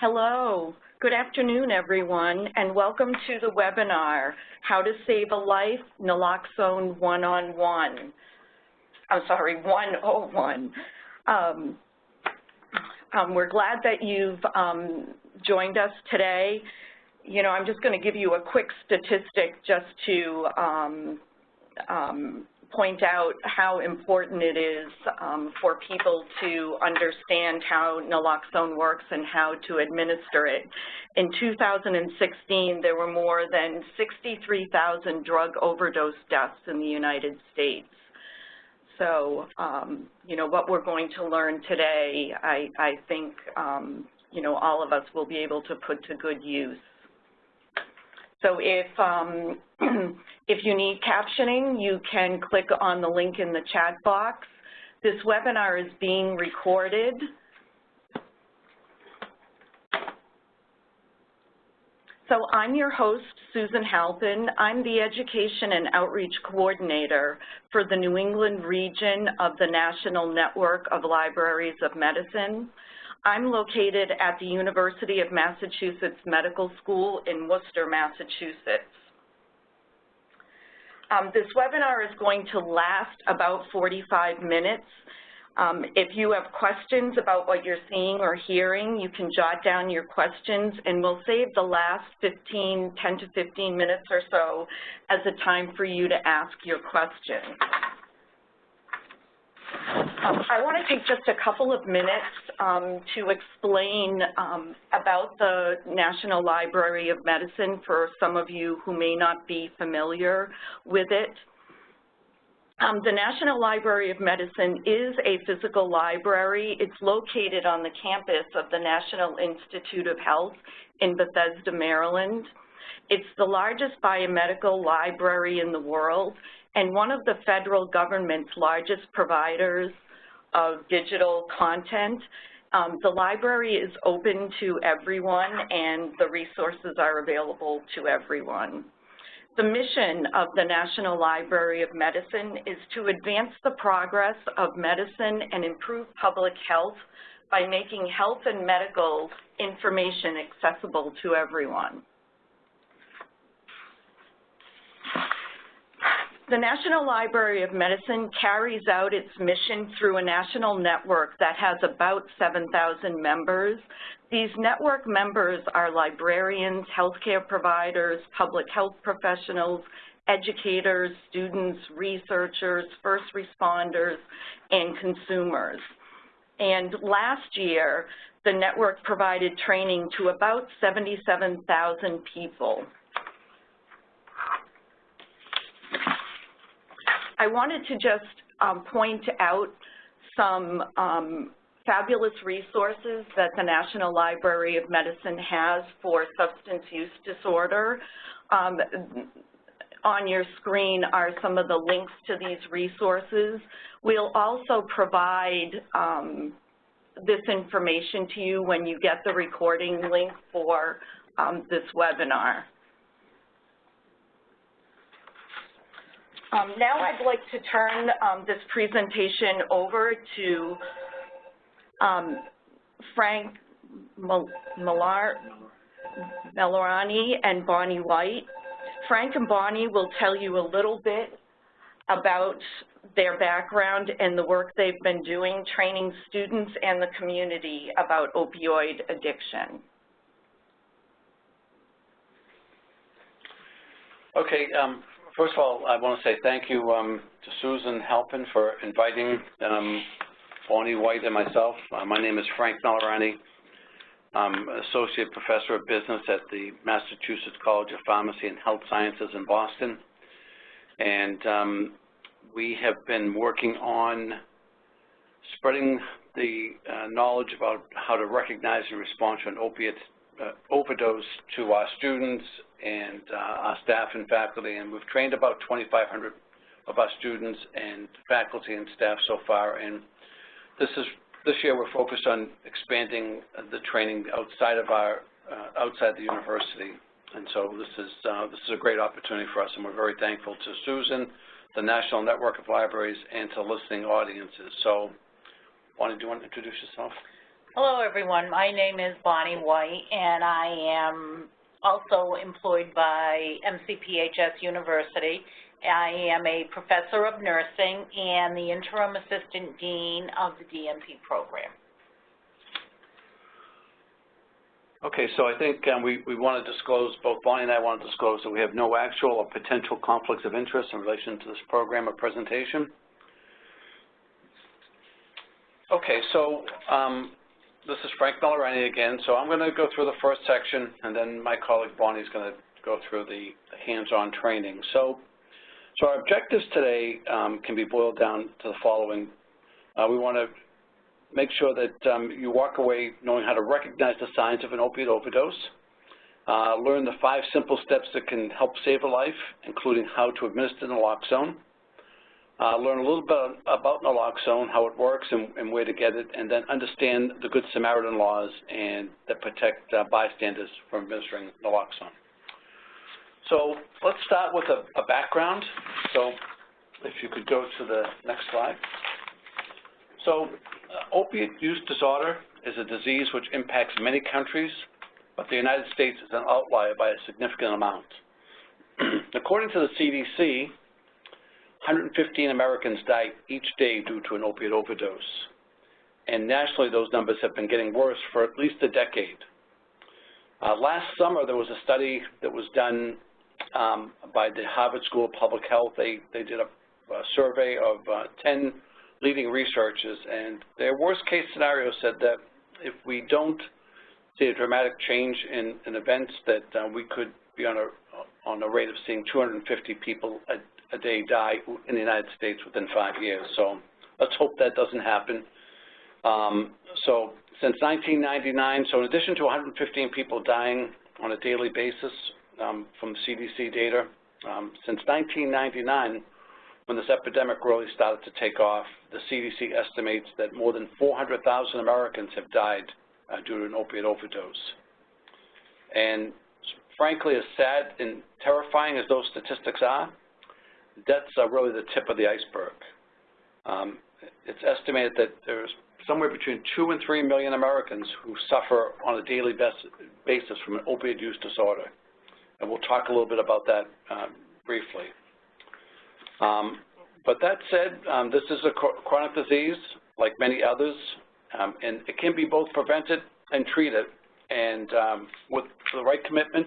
Hello. Good afternoon, everyone, and welcome to the webinar, How to Save a Life, Naloxone One-on-One. I'm sorry, 101. Um, um, we're glad that you've um, joined us today. You know, I'm just going to give you a quick statistic just to um, um, point out how important it is um, for people to understand how naloxone works and how to administer it. In 2016, there were more than 63,000 drug overdose deaths in the United States. So, um, you know, what we're going to learn today, I, I think, um, you know, all of us will be able to put to good use. So if, um, if you need captioning, you can click on the link in the chat box. This webinar is being recorded. So I'm your host, Susan Halpin. I'm the Education and Outreach Coordinator for the New England region of the National Network of Libraries of Medicine. I'm located at the University of Massachusetts Medical School in Worcester, Massachusetts. Um, this webinar is going to last about 45 minutes. Um, if you have questions about what you're seeing or hearing, you can jot down your questions, and we'll save the last 15, 10 to 15 minutes or so as a time for you to ask your questions. Um, I want to take just a couple of minutes um, to explain um, about the National Library of Medicine for some of you who may not be familiar with it. Um, the National Library of Medicine is a physical library. It's located on the campus of the National Institute of Health in Bethesda, Maryland. It's the largest biomedical library in the world and one of the federal government's largest providers of digital content. Um, the library is open to everyone and the resources are available to everyone. The mission of the National Library of Medicine is to advance the progress of medicine and improve public health by making health and medical information accessible to everyone. The National Library of Medicine carries out its mission through a national network that has about 7,000 members. These network members are librarians, healthcare providers, public health professionals, educators, students, researchers, first responders, and consumers. And last year, the network provided training to about 77,000 people. I wanted to just um, point out some um, fabulous resources that the National Library of Medicine has for substance use disorder. Um, on your screen are some of the links to these resources. We'll also provide um, this information to you when you get the recording link for um, this webinar. Um, now I'd like to turn um, this presentation over to um, Frank Millar, Melorani and Bonnie White. Frank and Bonnie will tell you a little bit about their background and the work they've been doing training students and the community about opioid addiction. Okay, um, First of all, I want to say thank you um, to Susan Halpin for inviting um, Bonnie White and myself. Uh, my name is Frank Malorani. I'm Associate Professor of Business at the Massachusetts College of Pharmacy and Health Sciences in Boston. And um, we have been working on spreading the uh, knowledge about how to recognize and respond to an opiate uh, overdose to our students and uh, our staff and faculty, and we've trained about 2,500 of our students and faculty and staff so far. And this is this year we're focused on expanding the training outside of our uh, outside the university. And so this is uh, this is a great opportunity for us, and we're very thankful to Susan, the National Network of Libraries, and to listening audiences. So, Bonnie, do you want to introduce yourself? Hello, everyone. My name is Bonnie White, and I am also employed by MCPHS University. I am a professor of nursing and the interim assistant dean of the DNP program. Okay, so I think um, we, we want to disclose, both Bonnie and I want to disclose that we have no actual or potential conflicts of interest in relation to this program or presentation. Okay, so um, this is Frank Malorani again. So I'm going to go through the first section, and then my colleague Bonnie is going to go through the hands-on training. So, so our objectives today um, can be boiled down to the following. Uh, we want to make sure that um, you walk away knowing how to recognize the signs of an opiate overdose, uh, learn the five simple steps that can help save a life, including how to administer naloxone, learn a little bit about naloxone, how it works and, and, where to get it, and then understand the Good Samaritan laws and that protect uh, bystanders from administering naloxone. So let's start with a, a background. So if you could go to the next slide. So uh, opiate use disorder is a disease which impacts many countries, but the United States is an outlier by a significant amount. According to the CDC, 115 Americans die each day due to an opiate overdose. And nationally, those numbers have been getting worse for at least a decade. Uh, last summer, there was a study that was done um, by the Harvard School of Public Health. They, they did a, a survey of uh, 10 leading researchers, and their worst case scenario said that if we don't see a dramatic change in, in events, that uh, we could be on a on a rate of seeing 250 people a, a day die in the United States within five years. So let's hope that doesn't happen. Um, so since 1999, so in addition to 115 people dying on a daily basis um, from CDC data, um, since 1999, when this epidemic really started to take off, the CDC estimates that more than 400,000 Americans have died uh, due to an opiate overdose. And frankly, as sad and terrifying as those statistics are, deaths are really the tip of the iceberg. Um, it's estimated that there's somewhere between 2 and 3 million Americans who suffer on a daily basis from an opioid use disorder. And we'll talk a little bit about that uh, briefly. Um, but that said, um, this is a chronic disease like many others, um, and it can be both prevented and treated. And um, with the right commitment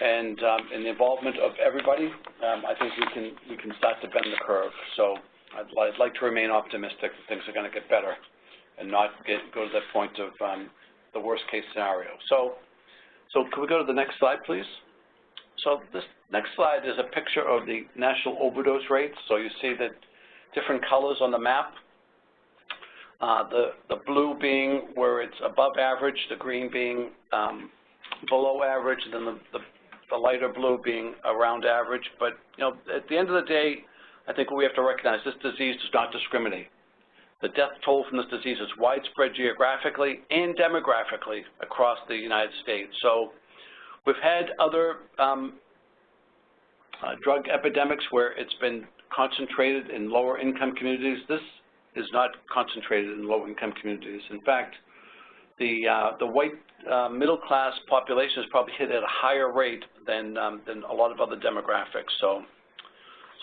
and, um, and the involvement of everybody, um, I think we can, we can start to bend the curve. So I'd, I'd like to remain optimistic that things are going to get better and not get, go to that point of the worst case scenario. So, so could we go to the next slide, please? So this next slide is a picture of the national overdose rates. So you see that different colors on the map. Uh, the, the blue being where it's above average, the green being um, below average, and then the, the, the, lighter blue being around average. But, you know, at the end of the day, I think what we have to recognize this disease does not discriminate. The death toll from this disease is widespread geographically and demographically across the United States. So We've had other um, uh, drug epidemics where it's been concentrated in lower income communities. This is not concentrated in low income communities. In fact, the, uh, the white uh, middle class population is probably hit at a higher rate than, um, than a lot of other demographics. So,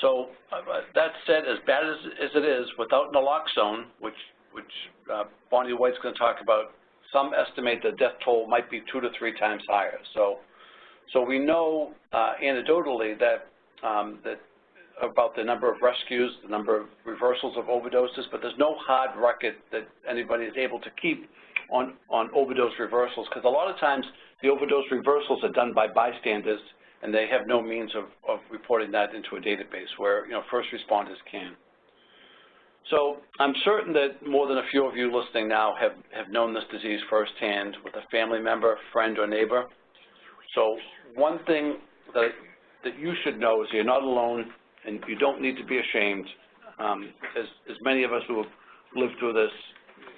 so uh, that said, as bad as, as it is, without naloxone, which, which uh, Bonnie White's going to talk about, some estimate the death toll might be two to three times higher. So so we know uh, anecdotally that, um, that about the number of rescues, the number of reversals of overdoses, but there's no hard record that anybody is able to keep on, on overdose reversals because a lot of times the overdose reversals are done by bystanders and they have no means of, of reporting that into a database where, you know, first responders can. So I'm certain that more than a few of you listening now have, have known this disease firsthand with a family member, friend, or neighbor. So one thing that, that you should know is you're not alone and you don't need to be ashamed. Um, as, as many of us who have lived through this,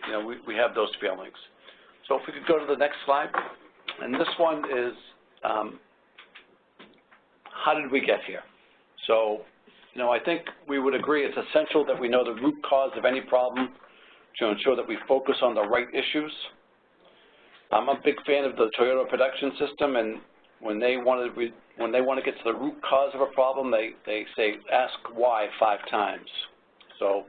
you know, we, we have those feelings. So if we could go to the next slide. And this one is, um, how did we get here? So, you know, I think we would agree it's essential that we know the root cause of any problem, to ensure that we focus on the right issues. I'm a big fan of the Toyota production system, and when they want to when they want to get to the root cause of a problem, they they say ask why five times. So,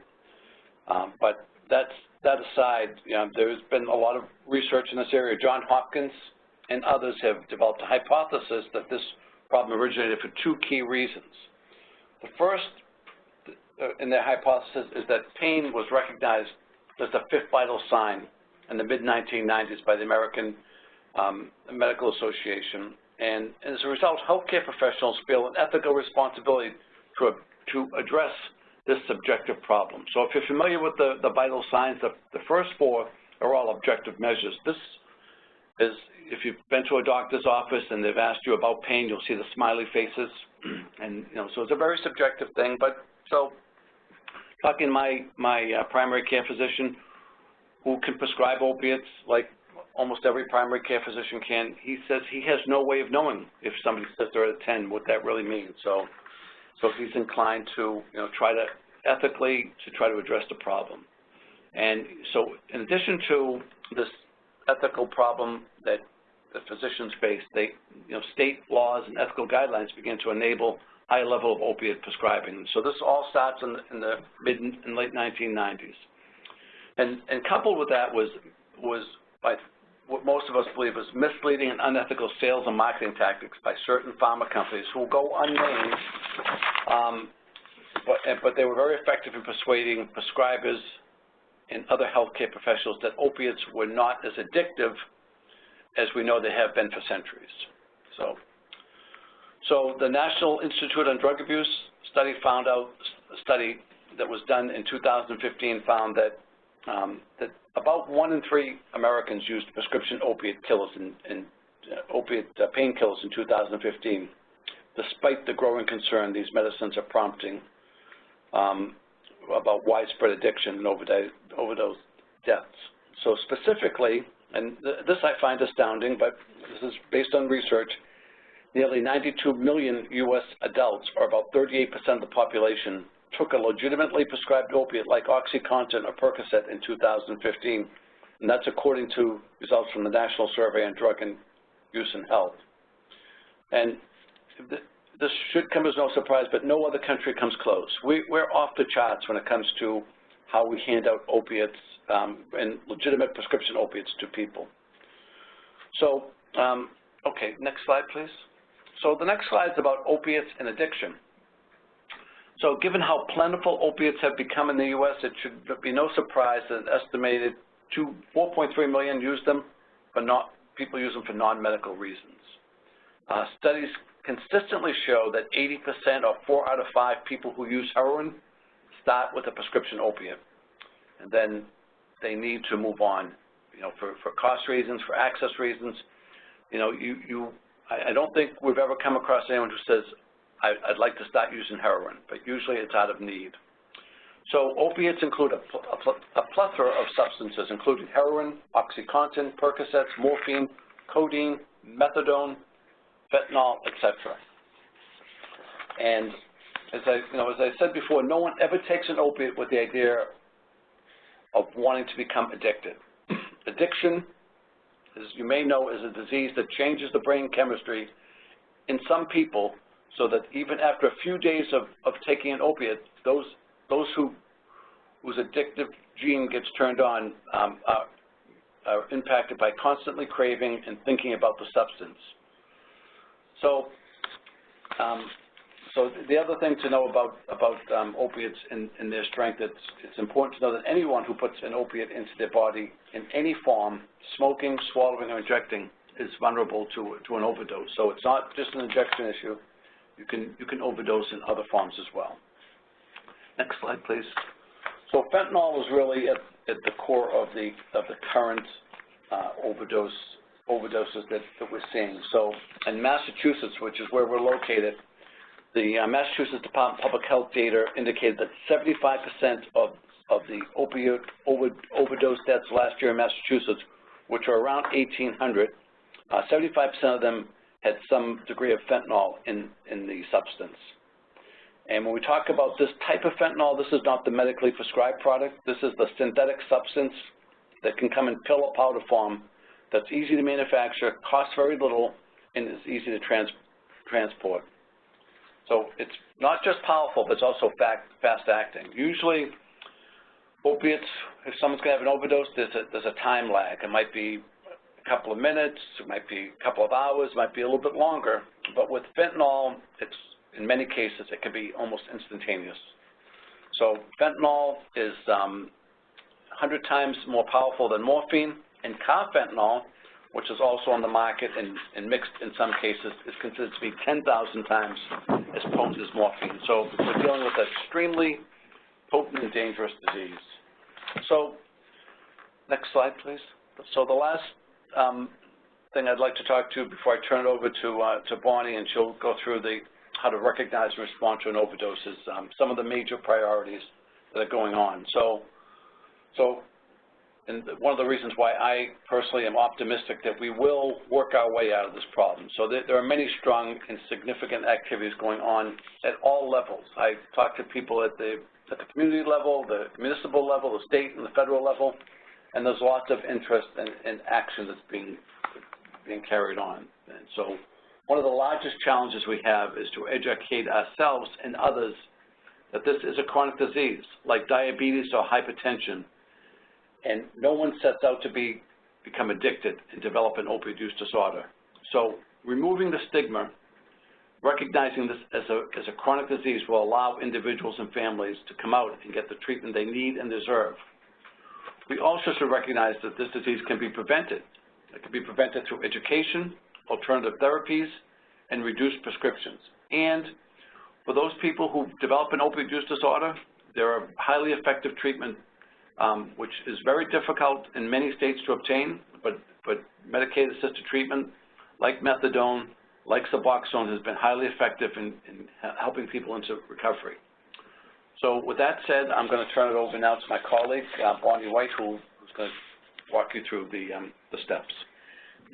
um, but that's that aside, you know, there's been a lot of research in this area. John Hopkins and others have developed a hypothesis that this problem originated for two key reasons. The first uh, in their hypothesis is that pain was recognized as the fifth vital sign in the mid-1990s by the American um, Medical Association. And as a result, healthcare professionals feel an ethical responsibility to, to address this subjective problem. So if you're familiar with the, the vital signs, the, the first four are all objective measures. This is, if you've been to a doctor's office and they've asked you about pain, you'll see the smiley faces. And, you know, so it's a very subjective thing. But so talking my, my uh, primary care physician who can prescribe opiates like almost every primary care physician can, he says he has no way of knowing if somebody says they're at a 10, what that really means. So so he's inclined to, you know, try to ethically to try to address the problem. And so in addition to this ethical problem that the physicians face, they, you know, state laws and ethical guidelines begin to enable high level of opiate prescribing. So this all starts in the, in the mid and late 1990s. And, and coupled with that was, was by what most of us believe is misleading and unethical sales and marketing tactics by certain pharma companies who will go unnamed, um, but, but they were very effective in persuading prescribers and other healthcare professionals that opiates were not as addictive as we know they have been for centuries. So, so the National Institute on Drug Abuse study found out, study that was done in 2015 found that um, that about one in three Americans used prescription opiate killers and, and uh, opiate uh, painkillers in 2015, despite the growing concern these medicines are prompting um, about widespread addiction and overdose, deaths. So specifically, and th this I find astounding, but this is based on research, nearly 92 million U.S. adults, or about 38% of the population, took a legitimately prescribed opiate like OxyContin or Percocet in 2015, and that's according to results from the National Survey on Drug and Use in Health. And this should come as no surprise, but no other country comes close. We, we're off the charts when it comes to how we hand out opiates um, and legitimate prescription opiates to people. So, um, okay, next slide, please. So the next slide is about opiates and addiction. So given how plentiful opiates have become in the U.S., it should be no surprise that estimated 4.3 million use them, but not people use them for non-medical reasons. Uh, studies consistently show that 80% or four out of five people who use heroin start with a prescription opiate, and then they need to move on, you know, for, for cost reasons, for access reasons. You know, you, you I, I don't think we've ever come across anyone who says, I, would like to start using heroin, but usually it's out of need. So opiates include a, a, pl a plethora of substances, including heroin, OxyContin, Percocets, morphine, codeine, methadone, fentanyl, etc. And as I, you know, as I said before, no one ever takes an opiate with the idea of wanting to become addicted. Addiction, as you may know, is a disease that changes the brain chemistry in some people so that even after a few days of, of taking an opiate, those, those who, whose addictive gene gets turned on um, are, are impacted by constantly craving and thinking about the substance. So, um, so the other thing to know about, about um, opiates and, and their strength, it's, it's important to know that anyone who puts an opiate into their body in any form, smoking, swallowing, or injecting, is vulnerable to, to an overdose. So it's not just an injection issue, you can, you can overdose in other forms as well. Next slide, please. So fentanyl is really at, at the core of the, of the current uh, overdose, overdoses that, that we're seeing. So in Massachusetts, which is where we're located, the uh, Massachusetts Department of Public Health data indicated that 75% of, of the opioid over, overdose deaths last year in Massachusetts, which are around 1,800, 75% uh, of them had some degree of fentanyl in, in the substance. And when we talk about this type of fentanyl, this is not the medically prescribed product. This is the synthetic substance that can come in pill or powder form that's easy to manufacture, costs very little, and is easy to trans transport. So it's not just powerful, but it's also fast-acting. Usually, opiates, if someone's going to have an overdose, there's a, there's a time lag. It might be a couple of minutes, it might be a couple of hours, it might be a little bit longer. But with fentanyl, it's in many cases, it can be almost instantaneous. So fentanyl is um, 100 times more powerful than morphine, and carfentanil, which is also on the market and, and mixed in some cases, is considered to be 10,000 times as potent as morphine. So we're dealing with an extremely potent and dangerous disease. So next slide, please. So the last um, thing I'd like to talk to before I turn it over to, uh, to Bonnie, and she'll go through the how to recognize and respond to an overdose is um, some of the major priorities that are going on. So, so and one of the reasons why I personally am optimistic that we will work our way out of this problem. So there, are many strong and significant activities going on at all levels. I talk to people at the, at the community level, the municipal level, the state and the federal level, and there's lots of interest and, and action that's being, being carried on. And so one of the largest challenges we have is to educate ourselves and others that this is a chronic disease, like diabetes or hypertension, and no one sets out to be become addicted and develop an opioid use disorder. So removing the stigma, recognizing this as a, as a chronic disease will allow individuals and families to come out and get the treatment they need and deserve. We also should recognize that this disease can be prevented. It can be prevented through education, alternative therapies, and reduced prescriptions. And for those people who develop an opioid use disorder, there are highly effective treatment um, which is very difficult in many states to obtain, but, but Medicaid-assisted treatment, like methadone, like Suboxone, has been highly effective in, in helping people into recovery. So with that said, I'm going to turn it over now to my colleague, uh, Bonnie White, who, who's going to walk you through the, um, the steps.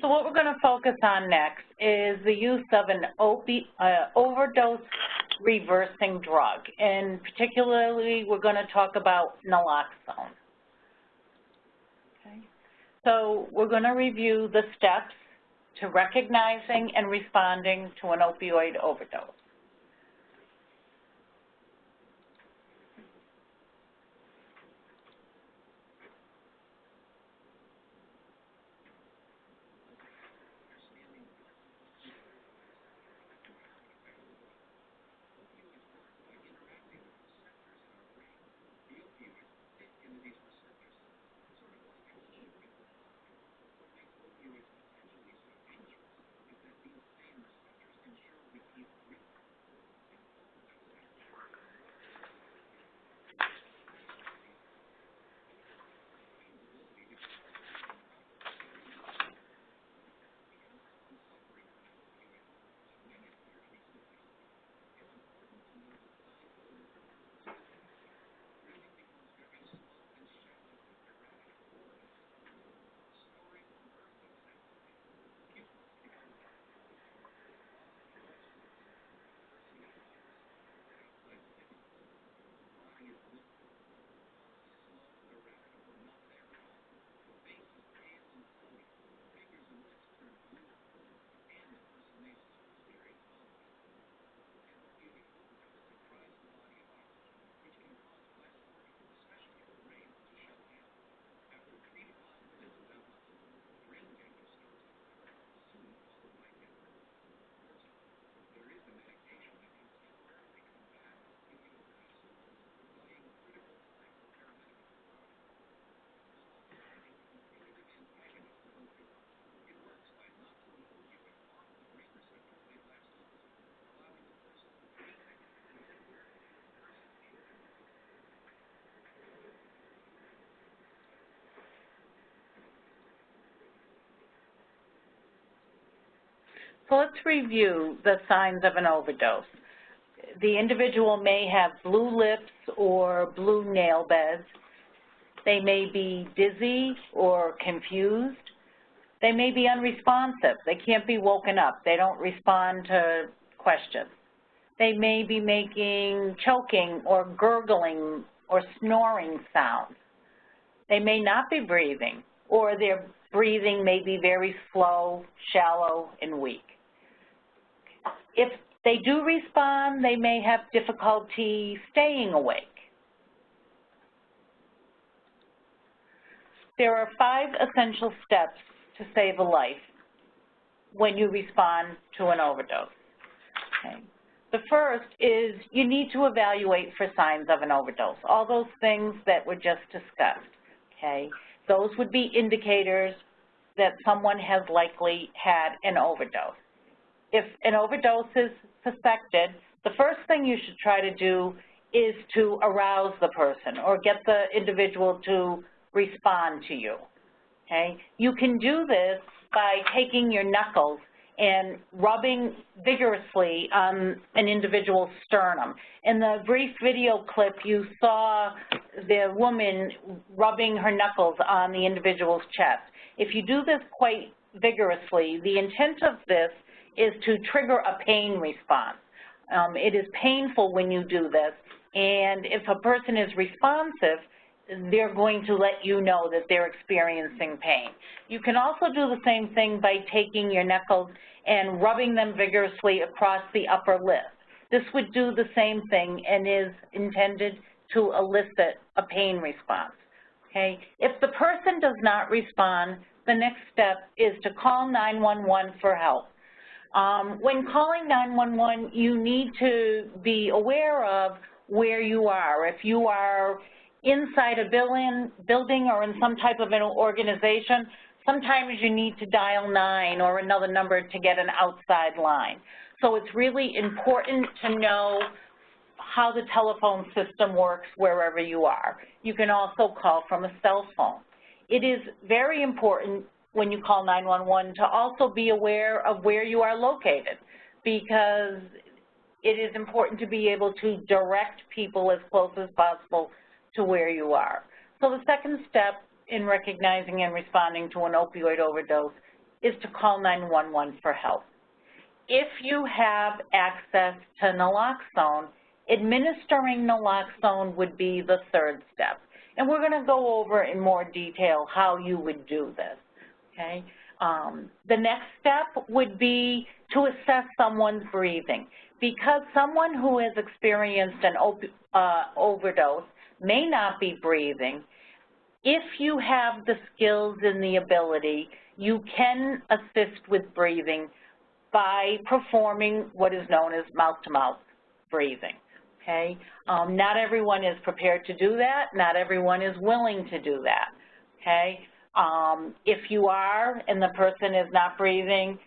So what we're going to focus on next is the use of an opi uh, overdose reversing drug, and particularly we're going to talk about naloxone. Okay. So we're going to review the steps to recognizing and responding to an opioid overdose. So let's review the signs of an overdose. The individual may have blue lips or blue nail beds. They may be dizzy or confused. They may be unresponsive. They can't be woken up. They don't respond to questions. They may be making choking or gurgling or snoring sounds. They may not be breathing, or their breathing may be very slow, shallow, and weak. If they do respond, they may have difficulty staying awake. There are five essential steps to save a life when you respond to an overdose. Okay. The first is you need to evaluate for signs of an overdose, all those things that were just discussed, okay? Those would be indicators that someone has likely had an overdose. If an overdose is suspected, the first thing you should try to do is to arouse the person or get the individual to respond to you, okay? You can do this by taking your knuckles and rubbing vigorously on an individual's sternum. In the brief video clip, you saw the woman rubbing her knuckles on the individual's chest. If you do this quite vigorously, the intent of this is to trigger a pain response. Um, it is painful when you do this, and if a person is responsive, they're going to let you know that they're experiencing pain. You can also do the same thing by taking your knuckles and rubbing them vigorously across the upper lip. This would do the same thing and is intended to elicit a pain response. Okay? If the person does not respond, the next step is to call 911 for help. Um, when calling 911, you need to be aware of where you are. If you are inside a building, building or in some type of an organization, sometimes you need to dial 9 or another number to get an outside line. So it's really important to know how the telephone system works wherever you are. You can also call from a cell phone. It is very important when you call 911 to also be aware of where you are located because it is important to be able to direct people as close as possible to where you are. So the second step in recognizing and responding to an opioid overdose is to call 911 for help. If you have access to naloxone, administering naloxone would be the third step. And we're going to go over in more detail how you would do this, okay? Um, the next step would be to assess someone's breathing. Because someone who has experienced an uh, overdose may not be breathing, if you have the skills and the ability, you can assist with breathing by performing what is known as mouth-to-mouth -mouth breathing, okay? Um, not everyone is prepared to do that. Not everyone is willing to do that, okay? Um, if you are and the person is not breathing,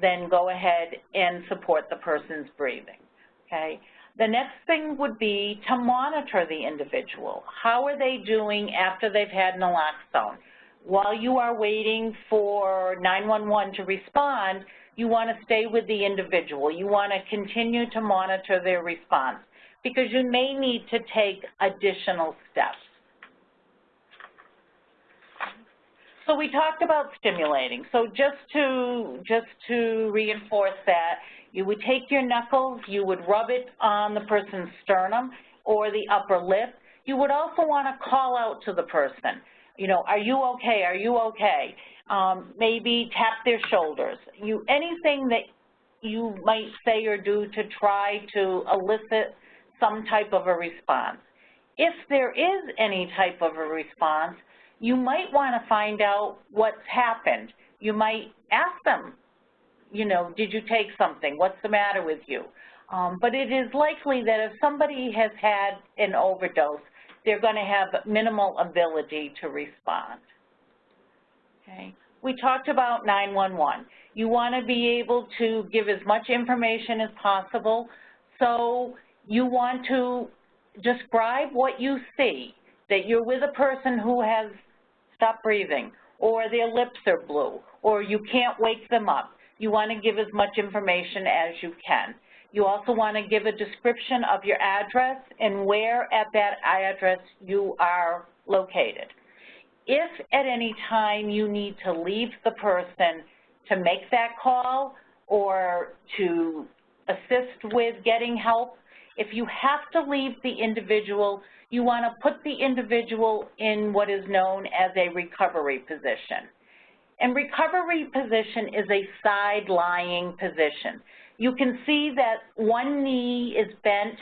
then go ahead and support the person's breathing, okay? The next thing would be to monitor the individual. How are they doing after they've had naloxone? While you are waiting for 911 to respond, you want to stay with the individual. You want to continue to monitor their response because you may need to take additional steps. So we talked about stimulating. So just to, just to reinforce that, you would take your knuckles, you would rub it on the person's sternum or the upper lip. You would also want to call out to the person, you know, are you okay, are you okay? Um, maybe tap their shoulders. You Anything that you might say or do to try to elicit some type of a response. If there is any type of a response, you might want to find out what's happened. You might ask them, you know, did you take something? What's the matter with you? Um, but it is likely that if somebody has had an overdose, they're going to have minimal ability to respond. Okay. We talked about 911. You want to be able to give as much information as possible. So you want to describe what you see, that you're with a person who has stopped breathing, or their lips are blue, or you can't wake them up you want to give as much information as you can. You also want to give a description of your address and where at that address you are located. If at any time you need to leave the person to make that call or to assist with getting help. If you have to leave the individual, you want to put the individual in what is known as a recovery position. And recovery position is a side-lying position. You can see that one knee is bent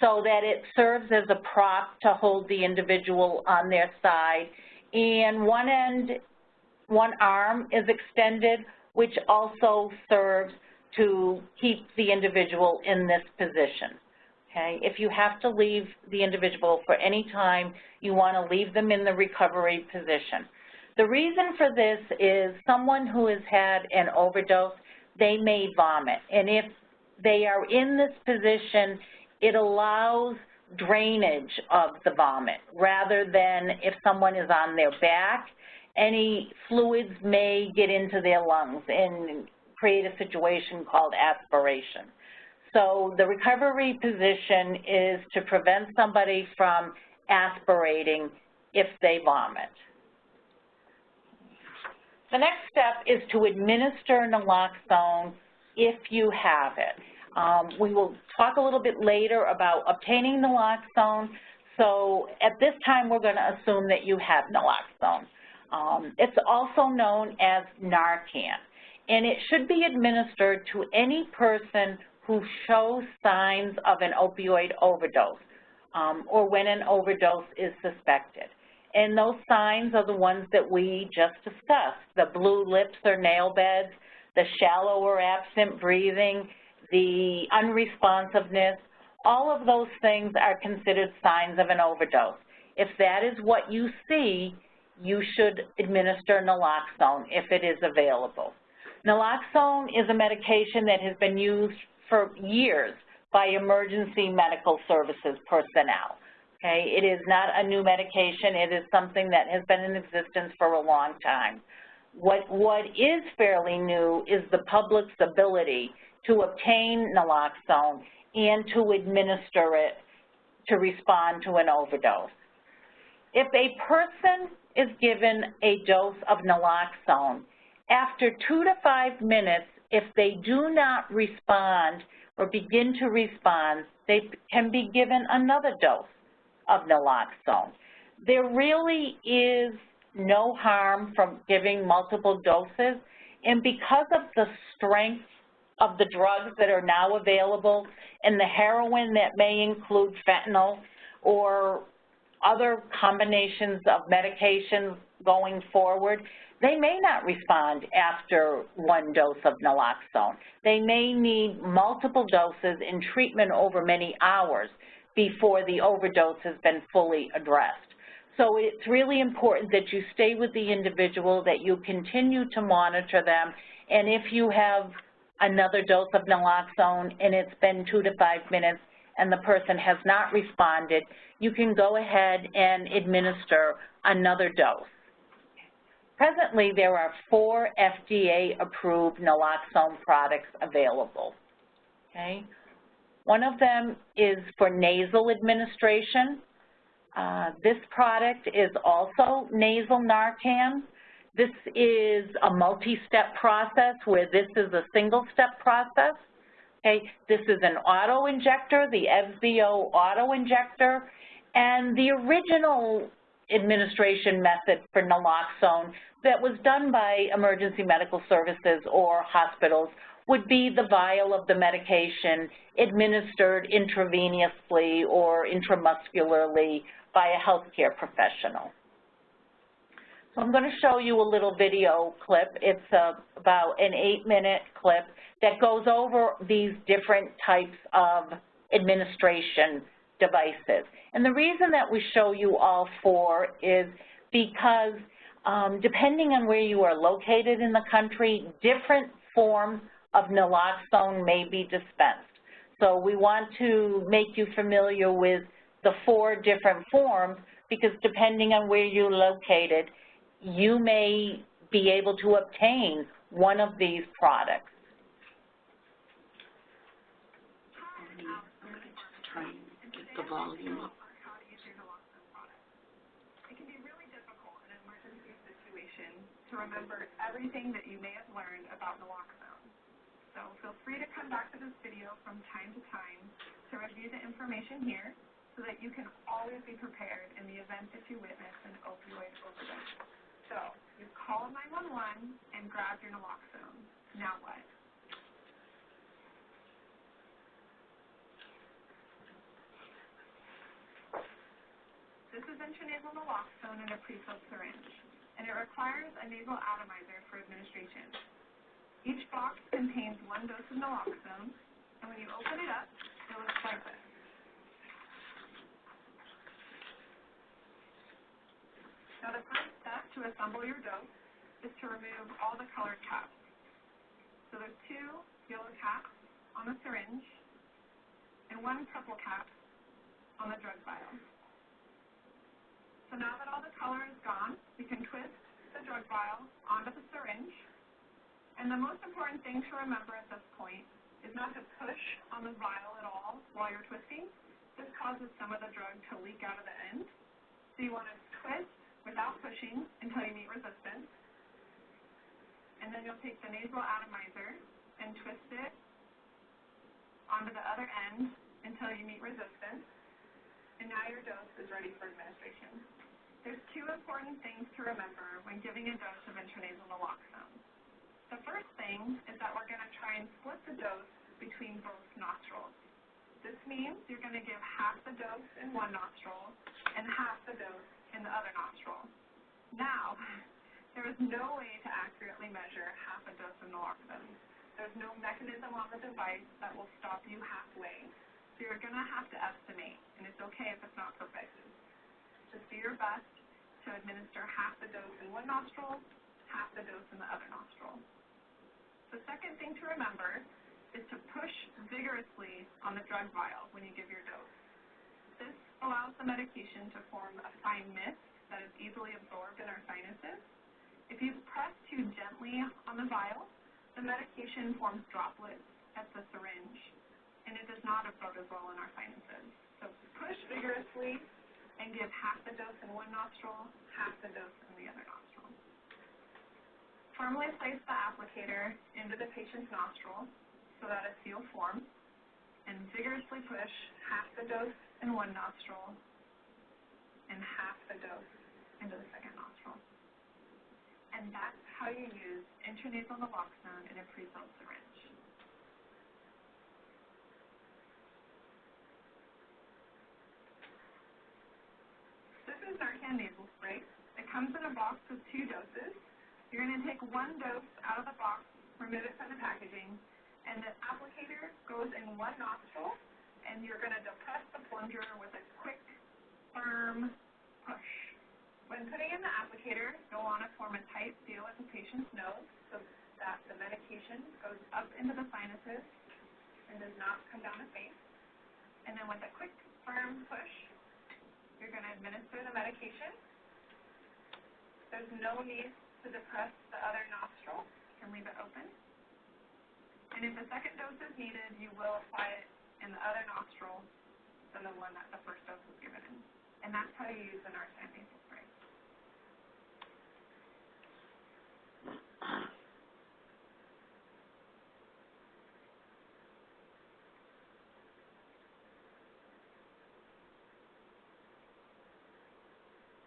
so that it serves as a prop to hold the individual on their side, and one end, one arm is extended, which also serves to keep the individual in this position. Okay, if you have to leave the individual for any time, you want to leave them in the recovery position. The reason for this is someone who has had an overdose, they may vomit. And if they are in this position, it allows drainage of the vomit rather than if someone is on their back, any fluids may get into their lungs and create a situation called aspiration. So the recovery position is to prevent somebody from aspirating if they vomit. The next step is to administer naloxone if you have it. Um, we will talk a little bit later about obtaining naloxone. So at this time, we're going to assume that you have naloxone. Um, it's also known as Narcan, and it should be administered to any person who show signs of an opioid overdose um, or when an overdose is suspected. And those signs are the ones that we just discussed, the blue lips or nail beds, the shallow or absent breathing, the unresponsiveness, all of those things are considered signs of an overdose. If that is what you see, you should administer naloxone if it is available. Naloxone is a medication that has been used for years by emergency medical services personnel. Okay, it is not a new medication. It is something that has been in existence for a long time. What, what is fairly new is the public's ability to obtain naloxone and to administer it to respond to an overdose. If a person is given a dose of naloxone, after two to five minutes, if they do not respond or begin to respond, they can be given another dose of naloxone. There really is no harm from giving multiple doses, and because of the strength of the drugs that are now available and the heroin that may include fentanyl or other combinations of medications going forward, they may not respond after one dose of naloxone. They may need multiple doses in treatment over many hours before the overdose has been fully addressed. So it's really important that you stay with the individual, that you continue to monitor them, and if you have another dose of naloxone and it's been two to five minutes and the person has not responded, you can go ahead and administer another dose. Presently, there are four FDA-approved naloxone products available, okay? One of them is for nasal administration. Uh, this product is also nasal Narcan. This is a multi-step process where this is a single-step process. Okay, this is an auto-injector, the EVZIO auto-injector, and the original administration method for naloxone that was done by emergency medical services or hospitals would be the vial of the medication administered intravenously or intramuscularly by a healthcare professional. So I'm going to show you a little video clip. It's a, about an eight-minute clip that goes over these different types of administration devices. And the reason that we show you all four is because um, depending on where you are located in the country, different forms of naloxone may be dispensed. So we want to make you familiar with the four different forms because depending on where you're located, you may be able to obtain one of these products. Volume. It can be really difficult in an emergency situation to remember everything that you may have learned about naloxone. So feel free to come back to this video from time to time to review the information here so that you can always be prepared in the event that you witness an opioid overdose. So you've called 911 and grabbed your naloxone. Now what? This is intranasal naloxone in a prefilled syringe, and it requires a nasal atomizer for administration. Each box contains one dose of naloxone, and when you open it up, it looks like this. Now the first step to assemble your dose is to remove all the colored caps. So there's two yellow caps on the syringe and one purple cap on the drug vial. So now that all the color is gone, we can twist the drug vial onto the syringe. And the most important thing to remember at this point is not to push on the vial at all while you're twisting. This causes some of the drug to leak out of the end. So you want to twist without pushing until you meet resistance. And then you'll take the nasal atomizer and twist it onto the other end until you meet resistance. And now your dose is ready for administration. There's two important things to remember when giving a dose of intranasal naloxone. The first thing is that we're going to try and split the dose between both nostrils. This means you're going to give half the dose in one nostril and half the dose in the other nostril. Now, there is no way to accurately measure half a dose of naloxone. There's no mechanism on the device that will stop you halfway. So you're going to have to estimate, and it's okay if it's not perfect. Just do your best to administer half the dose in one nostril, half the dose in the other nostril. The second thing to remember is to push vigorously on the drug vial when you give your dose. This allows the medication to form a fine mist that is easily absorbed in our sinuses. If you press too gently on the vial, the medication forms droplets at the syringe, and it does not absorb as well in our sinuses. So push vigorously and give half the dose in one nostril, half the dose in the other nostril. Firmly place the applicator into the patient's nostril so that a seal forms, and vigorously push half the dose in one nostril and half the dose into the second nostril. And that's how you use intranasal naloxone in a prefilled syringe. Is Narcan nasal spray. It comes in a box with two doses. You're going to take one dose out of the box, remove it from the packaging, and the applicator goes in one nostril, and you're going to depress the plunger with a quick, firm push. When putting in the applicator, you'll want to form a tight seal at the patient's nose so that the medication goes up into the sinuses and does not come down the face. And then with a quick, firm push, you're going to administer the medication. There's no need to depress the other nostril. You can leave it open. And if a second dose is needed, you will apply it in the other nostril than the one that the first dose was given in. And that's how you use the Narcan nasal spray.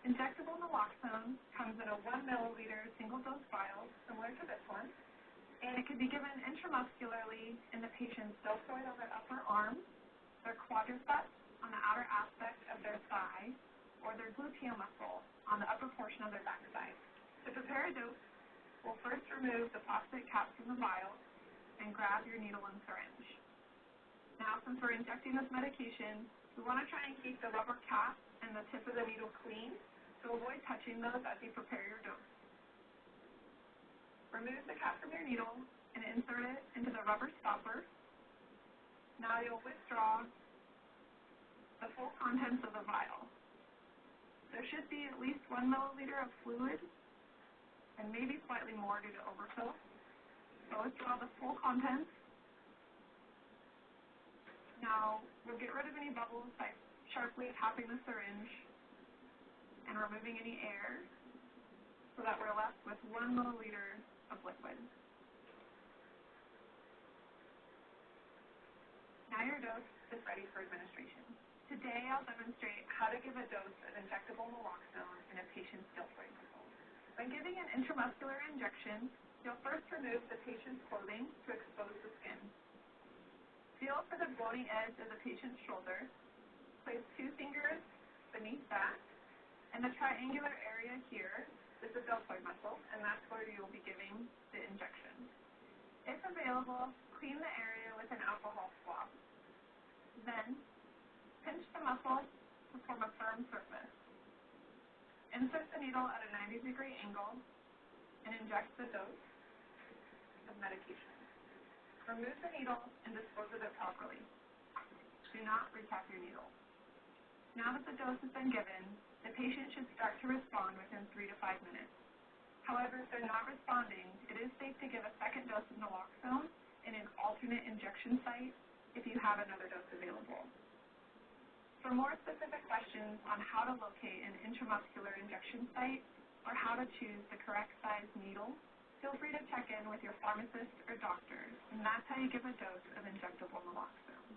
Injectable naloxone comes in a one milliliter single dose vial, similar to this one, and it can be given intramuscularly in the patient's deltoid on their upper arm, their quadriceps on the outer aspect of their thigh, or their gluteal muscle on the upper portion of their backside. To prepare a dose, we'll first remove the plastic cap from the vial and grab your needle and syringe. Now, since we're injecting this medication, we want to try and keep the rubber cap and the tip of the needle clean, so avoid touching those as you prepare your dose. Remove the cap from your needle and insert it into the rubber stopper. Now you'll withdraw the full contents of the vial. There should be at least one milliliter of fluid and maybe slightly more due to overfill. So withdraw the full contents. Now we'll get rid of any bubbles by sharply tapping the syringe and removing any air so that we're left with one milliliter of liquid. Now your dose is ready for administration. Today, I'll demonstrate how to give a dose of injectable naloxone in a patient's deltoid muscle. When giving an intramuscular injection, you'll first remove the patient's clothing to expose the skin. Feel for the bony edge of the patient's shoulder. Place two fingers beneath that, and the triangular area here is the deltoid muscle, and that's where you'll be giving the injection. If available, clean the area with an alcohol swab. Then, pinch the muscle to form a firm surface. Insert the needle at a 90 degree angle and inject the dose of medication. Remove the needle and dispose of it properly. Do not recap your needle. Now that the dose has been given, the patient should start to respond within three to five minutes. However, if they're not responding, it is safe to give a second dose of naloxone in an alternate injection site if you have another dose available. For more specific questions on how to locate an intramuscular injection site or how to choose the correct size needle, feel free to check in with your pharmacist or doctor, and that's how you give a dose of injectable naloxone.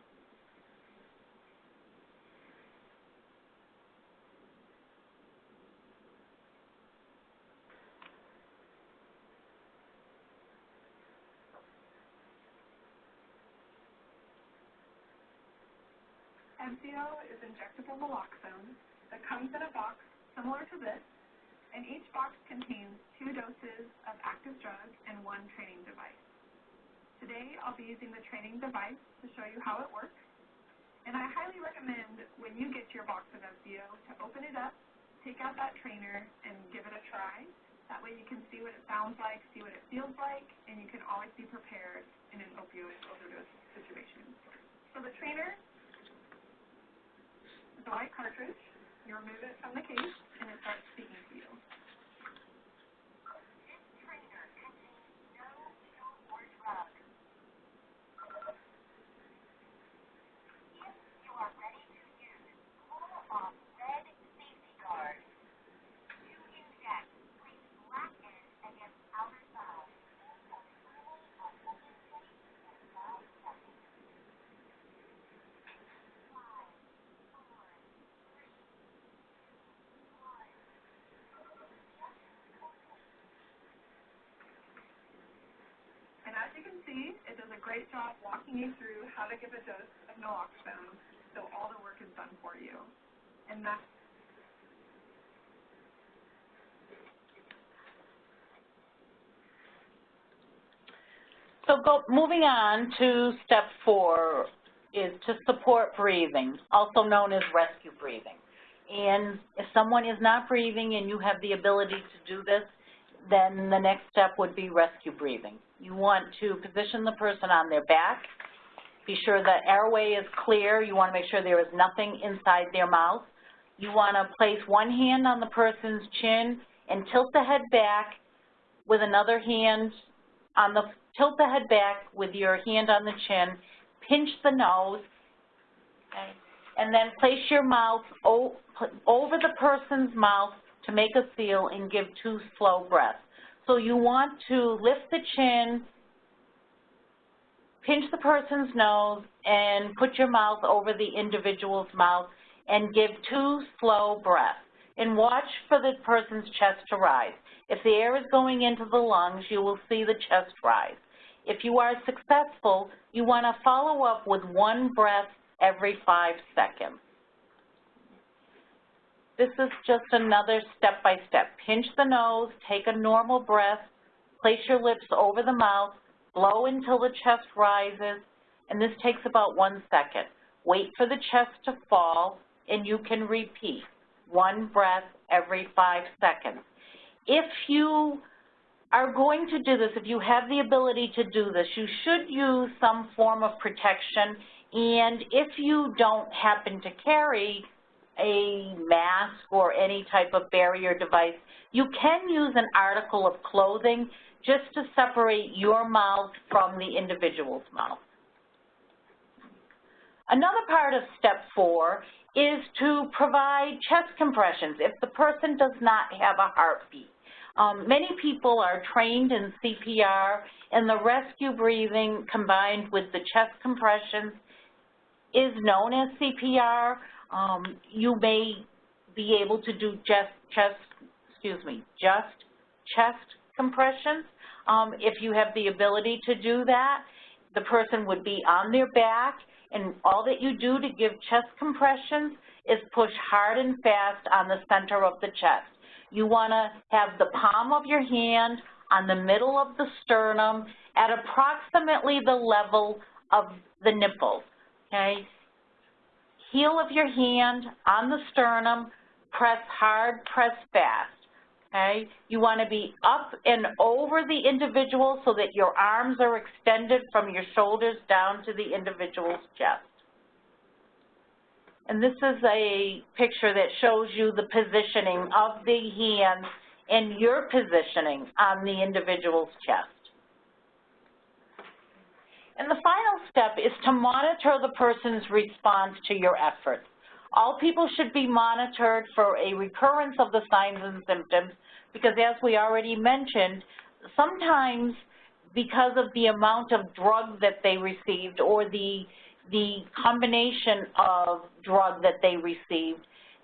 Evzio is injectable naloxone that comes in a box similar to this, and each box contains two doses of active drug and one training device. Today, I'll be using the training device to show you how it works, and I highly recommend when you get your box of Evzio to open it up, take out that trainer, and give it a try. That way you can see what it sounds like, see what it feels like, and you can always be prepared in an opioid overdose situation. So the trainer a white cartridge. You remove it from the case, and it starts speaking to you. And as you can see, it does a great job walking you through how to give a dose of naloxone, so all the work is done for you. And that's So go, moving on to step four is to support breathing, also known as rescue breathing. And if someone is not breathing and you have the ability to do this, then the next step would be rescue breathing. You want to position the person on their back, be sure the airway is clear, you want to make sure there is nothing inside their mouth. You want to place one hand on the person's chin and tilt the head back with another hand on the, tilt the head back with your hand on the chin, pinch the nose, okay, and then place your mouth over the person's mouth to make a seal and give two slow breaths. So you want to lift the chin, pinch the person's nose, and put your mouth over the individual's mouth and give two slow breaths. And watch for the person's chest to rise. If the air is going into the lungs, you will see the chest rise. If you are successful, you want to follow up with one breath every five seconds. This is just another step-by-step. -step. Pinch the nose, take a normal breath, place your lips over the mouth, blow until the chest rises, and this takes about one second. Wait for the chest to fall, and you can repeat one breath every five seconds. If you are going to do this, if you have the ability to do this, you should use some form of protection, and if you don't happen to carry a mask or any type of barrier device, you can use an article of clothing just to separate your mouth from the individual's mouth. Another part of step four is to provide chest compressions if the person does not have a heartbeat. Um, many people are trained in CPR and the rescue breathing combined with the chest compressions is known as CPR. Um, you may be able to do just chest, excuse me, just chest compressions. Um, if you have the ability to do that, the person would be on their back, and all that you do to give chest compressions is push hard and fast on the center of the chest. You want to have the palm of your hand on the middle of the sternum at approximately the level of the nipples, okay? Heel of your hand on the sternum, press hard, press fast, okay? You want to be up and over the individual so that your arms are extended from your shoulders down to the individual's chest. And this is a picture that shows you the positioning of the hands and your positioning on the individual's chest. And the final step is to monitor the person's response to your efforts. All people should be monitored for a recurrence of the signs and symptoms because as we already mentioned, sometimes because of the amount of drug that they received or the the combination of drug that they received,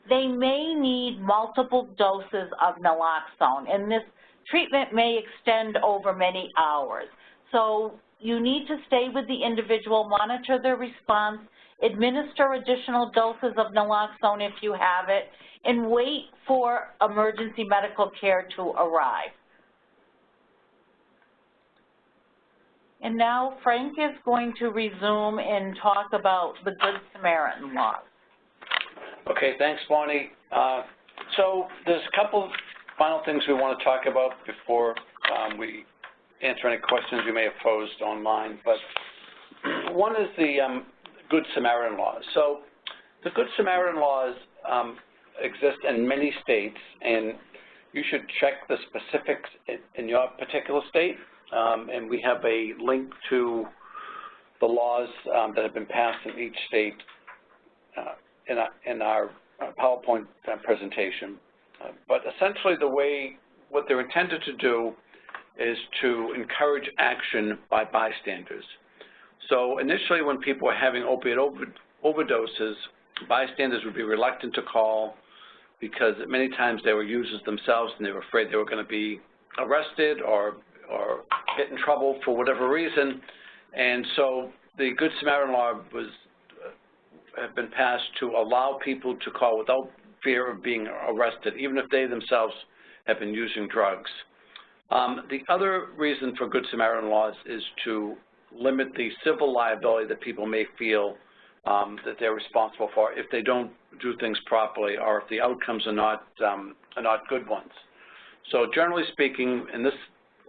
they may need multiple doses of naloxone, and this treatment may extend over many hours. So you need to stay with the individual, monitor their response, administer additional doses of naloxone if you have it, and wait for emergency medical care to arrive. And now Frank is going to resume and talk about the Good Samaritan laws. Okay, thanks, Bonnie. Uh, so there's a couple of final things we want to talk about before um, we answer any questions you may have posed online. But one is the um, Good Samaritan laws. So the Good Samaritan laws um, exist in many states, and you should check the specifics in your particular state um, and we have a link to the laws um, that have been passed in each state uh, in, our, in our uh, PowerPoint presentation. Uh, but essentially the way, what they're intended to do is to encourage action by bystanders. So initially when people were having opiate over, overdoses, bystanders would be reluctant to call because many times they were users themselves and they were afraid they were going to be arrested or or get in trouble for whatever reason. And so the Good Samaritan law was uh, been passed to allow people to call without fear of being arrested, even if they themselves have been using drugs. Um, the other reason for Good Samaritan laws is to limit the civil liability that people may feel um, that they're responsible for if they don't do things properly or if the outcomes are not um, are not good ones. So generally speaking, and this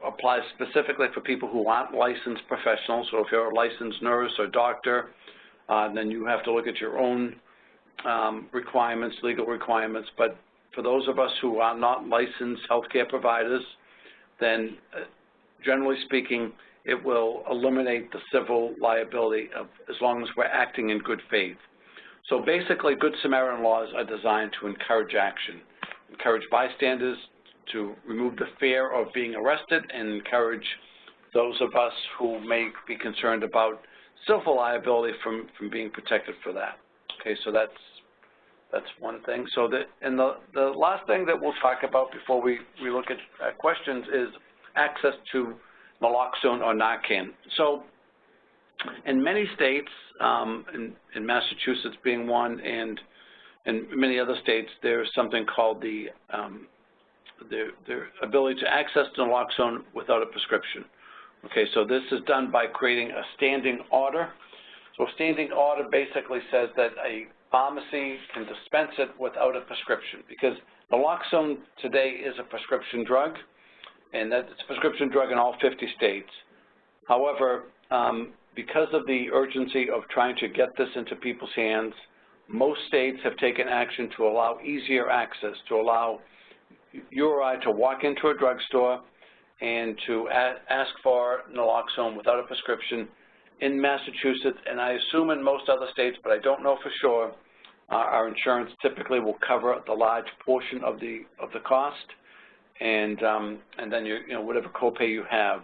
applies specifically for people who aren't licensed professionals. So if you're a licensed nurse or doctor, uh, then you have to look at your own um, requirements, legal requirements. But for those of us who are not licensed healthcare providers, then uh, generally speaking, it will eliminate the civil liability of, as long as we're acting in good faith. So basically, Good Samaritan laws are designed to encourage action, encourage bystanders to remove the fear of being arrested and encourage those of us who may be concerned about civil liability from, from being protected for that. Okay, so that's that's one thing. So that and the the last thing that we'll talk about before we we look at uh, questions is access to naloxone or Narcan. So in many states, um, in, in Massachusetts being one, and in many other states, there's something called the um, their ability to access naloxone without a prescription. Okay, so this is done by creating a standing order. So a standing order basically says that a pharmacy can dispense it without a prescription because naloxone today is a prescription drug, and that it's a prescription drug in all 50 states. However, um, because of the urgency of trying to get this into people's hands, most states have taken action to allow easier access, to allow you or I to walk into a drugstore and to ask for naloxone without a prescription in Massachusetts, and I assume in most other states, but I don't know for sure, our insurance typically will cover the large portion of the of the cost, and um, and then you you know whatever copay you have.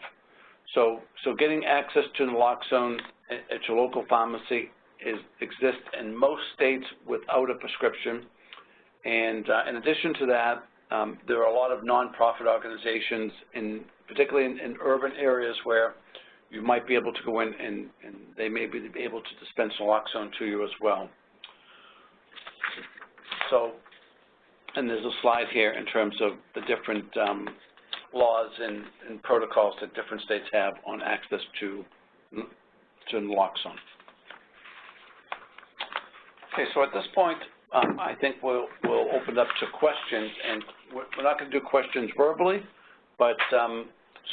So so getting access to naloxone at, at your local pharmacy is, exists in most states without a prescription. And uh, in addition to that, um, there are a lot of nonprofit organizations, in, particularly in, in urban areas where you might be able to go in and, and they may be able to dispense naloxone to you as well. So, and there's a slide here in terms of the different um, laws and, and protocols that different states have on access to, to naloxone. Okay, so at this point, um, I think we'll, we'll open up to questions, and we're, not going to do questions verbally, but um,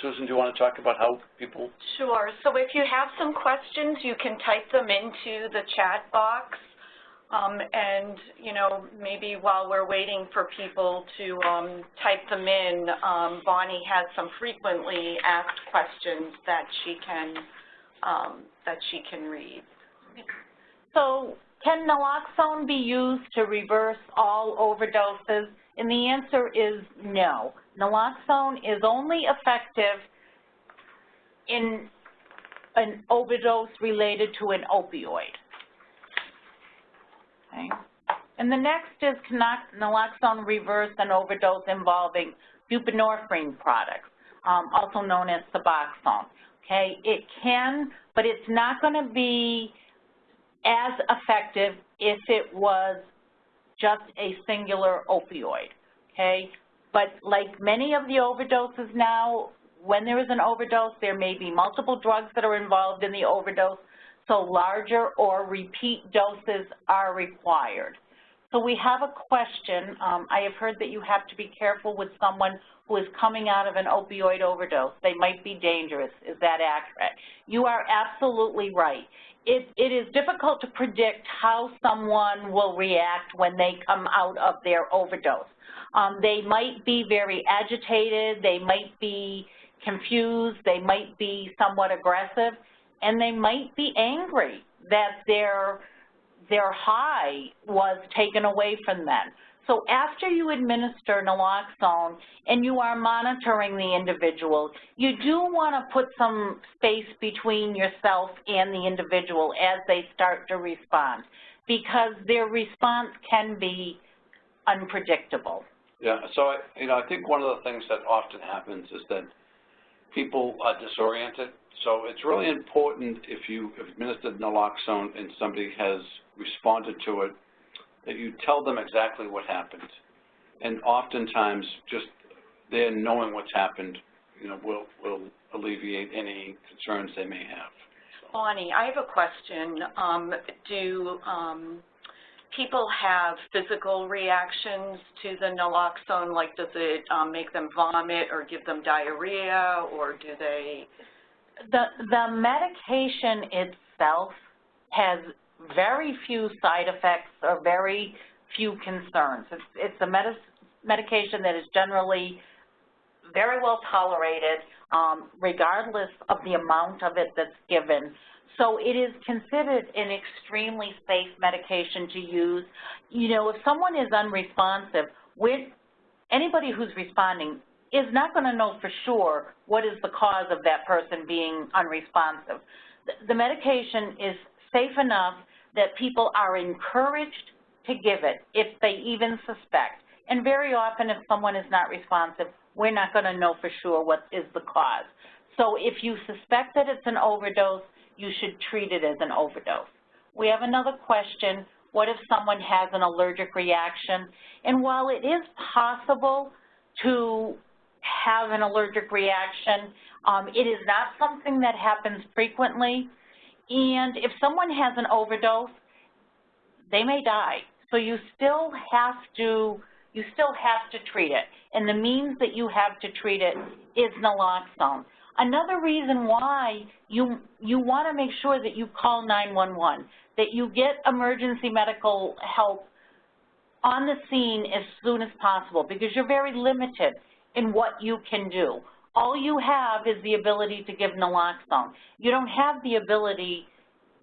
Susan, do you want to talk about how people? Sure. So if you have some questions, you can type them into the chat box. Um, and, you know, maybe while we're waiting for people to um, type them in, um, Bonnie has some frequently asked questions that she can, um, that she can read. So can naloxone be used to reverse all overdoses? And the answer is no. Naloxone is only effective in an overdose related to an opioid. Okay. And the next is can naloxone reverse an overdose involving buprenorphine products, um, also known as Suboxone. Okay, it can, but it's not going to be as effective if it was just a singular opioid. Okay, but like many of the overdoses now, when there is an overdose, there may be multiple drugs that are involved in the overdose, so larger or repeat doses are required. So we have a question. Um, I have heard that you have to be careful with someone who is coming out of an opioid overdose. They might be dangerous. Is that accurate? You are absolutely right. It, it is difficult to predict how someone will react when they come out of their overdose. Um, they might be very agitated. They might be confused. They might be somewhat aggressive and they might be angry that their, their high was taken away from them. So after you administer naloxone and you are monitoring the individual, you do want to put some space between yourself and the individual as they start to respond because their response can be unpredictable. Yeah, so I, you know, I think one of the things that often happens is that people are disoriented so it's really important if you administered naloxone and somebody has responded to it, that you tell them exactly what happened. And oftentimes, just their knowing what's happened, you know, will, will alleviate any concerns they may have. Bonnie, I have a question. Um, do um, people have physical reactions to the naloxone? Like, does it um, make them vomit or give them diarrhea, or do they the, the medication itself has very few side effects or very few concerns. It's, it's a med medication that is generally very well tolerated, um, regardless of the amount of it that's given. So it is considered an extremely safe medication to use. You know, if someone is unresponsive, with anybody who's responding is not going to know for sure what is the cause of that person being unresponsive. The medication is safe enough that people are encouraged to give it if they even suspect. And very often if someone is not responsive, we're not going to know for sure what is the cause. So if you suspect that it's an overdose, you should treat it as an overdose. We have another question. What if someone has an allergic reaction? And while it is possible to have an allergic reaction. Um, it is not something that happens frequently. And if someone has an overdose, they may die. So you still have to you still have to treat it. And the means that you have to treat it is naloxone. Another reason why you you want to make sure that you call 911, that you get emergency medical help on the scene as soon as possible because you're very limited in what you can do. All you have is the ability to give naloxone. You don't have the ability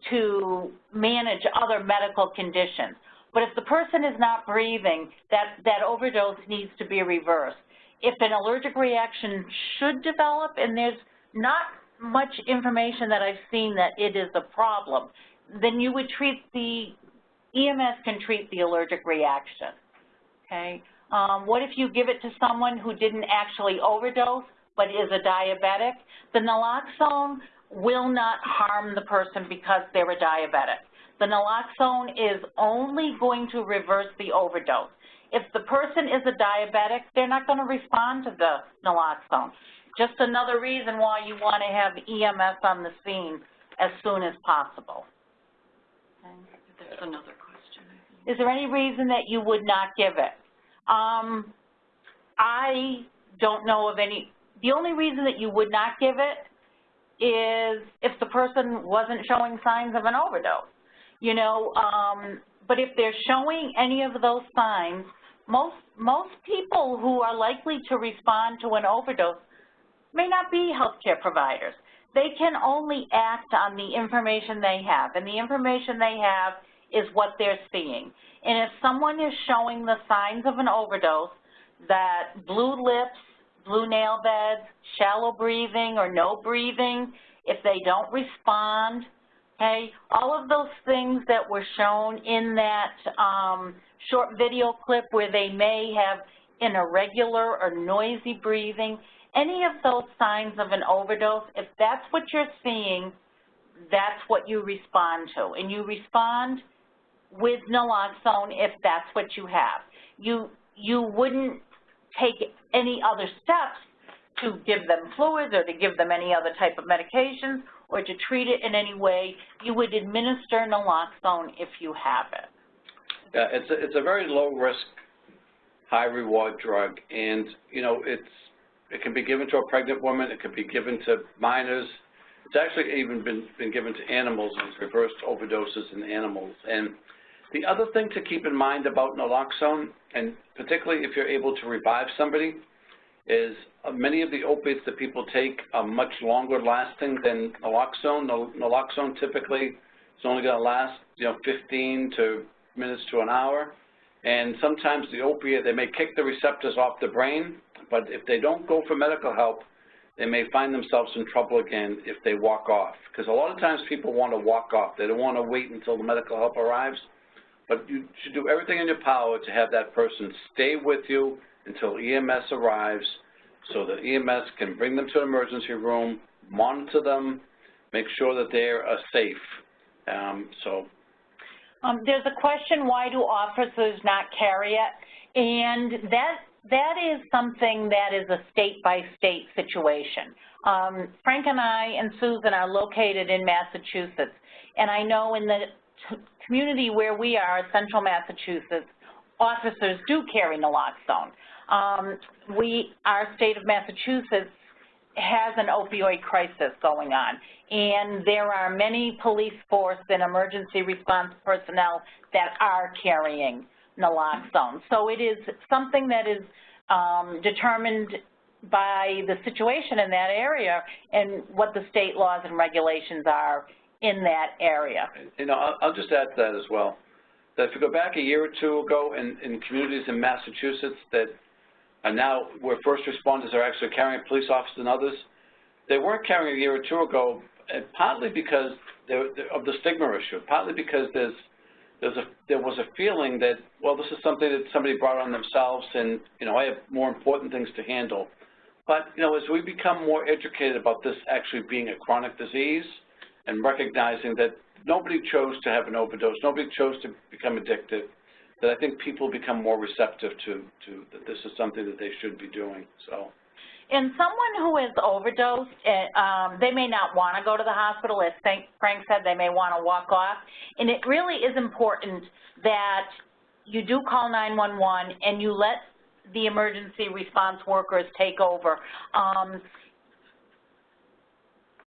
to manage other medical conditions. But if the person is not breathing, that, that overdose needs to be reversed. If an allergic reaction should develop, and there's not much information that I've seen that it is a problem, then you would treat the, EMS can treat the allergic reaction, okay? Um, what if you give it to someone who didn't actually overdose but is a diabetic? The naloxone will not harm the person because they're a diabetic. The naloxone is only going to reverse the overdose. If the person is a diabetic, they're not going to respond to the naloxone. Just another reason why you want to have EMS on the scene as soon as possible. Okay. There's another question, Is there any reason that you would not give it? Um, I don't know of any, the only reason that you would not give it is if the person wasn't showing signs of an overdose. You know, um, but if they're showing any of those signs, most, most people who are likely to respond to an overdose may not be healthcare providers. They can only act on the information they have, and the information they have is what they're seeing. And if someone is showing the signs of an overdose, that blue lips, blue nail beds, shallow breathing or no breathing, if they don't respond, okay, all of those things that were shown in that um, short video clip where they may have an irregular or noisy breathing, any of those signs of an overdose, if that's what you're seeing, that's what you respond to. And you respond with naloxone if that's what you have. You, you wouldn't take any other steps to give them fluids or to give them any other type of medications or to treat it in any way. You would administer naloxone if you have it. Yeah, it's a, it's a very low risk, high reward drug, and you know it's it can be given to a pregnant woman, it can be given to minors. It's actually even been been given to animals and reversed overdoses in animals. And the other thing to keep in mind about naloxone, and particularly if you're able to revive somebody, is uh, many of the opiates that people take are much longer lasting than naloxone. Naloxone typically is only going to last, you know, 15 to minutes to an hour. And sometimes the opiate, they may kick the receptors off the brain, but if they don't go for medical help, they may find themselves in trouble again if they walk off. Because a lot of times people want to walk off. They don't want to wait until the medical help arrives. But you should do everything in your power to have that person stay with you until EMS arrives so that EMS can bring them to an emergency room, monitor them, make sure that they are safe. Um, so. Um, there's a question, why do officers not carry it? And that that is something that is a state-by-state -state situation. Um, Frank and I and Susan are located in Massachusetts, and I know in the community where we are, central Massachusetts, officers do carry naloxone. Um, we, our state of Massachusetts has an opioid crisis going on, and there are many police force and emergency response personnel that are carrying naloxone. So it is something that is um, determined by the situation in that area and what the state laws and regulations are in that area. You know, I'll, just add to that as well. That if you go back a year or two ago in, in communities in Massachusetts that are now where first responders are actually carrying police officers and others, they weren't carrying a year or two ago, partly because of the stigma issue, partly because there's there's a, there was a feeling that, well, this is something that somebody brought on themselves and, you know, I have more important things to handle. But, you know, as we become more educated about this actually being a chronic disease and recognizing that nobody chose to have an overdose, nobody chose to become addicted, that I think people become more receptive to, to that this is something that they should be doing, so. In someone who is overdosed, eh, um, they may not want to go to the hospital. As Frank said, they may want to walk off. And it really is important that you do call 911 and you let the emergency response workers take over. Um,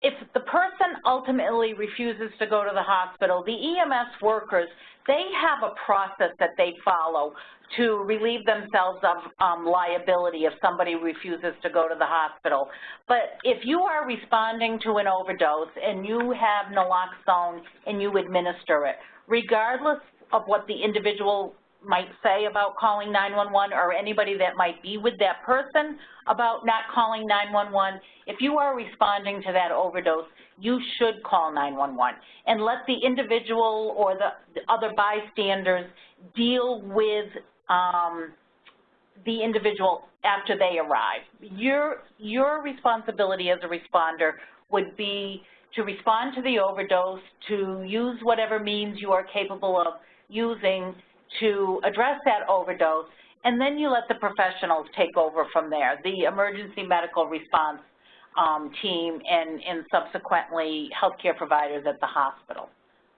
if the person ultimately refuses to go to the hospital, the EMS workers, they have a process that they follow to relieve themselves of um, liability if somebody refuses to go to the hospital. But if you are responding to an overdose and you have naloxone and you administer it, regardless of what the individual might say about calling 911 or anybody that might be with that person about not calling 911, if you are responding to that overdose, you should call 911 and let the individual or the, the other bystanders deal with um, the individual after they arrive. Your, your responsibility as a responder would be to respond to the overdose, to use whatever means you are capable of using to address that overdose, and then you let the professionals take over from there, the emergency medical response um, team and, and subsequently healthcare providers at the hospital.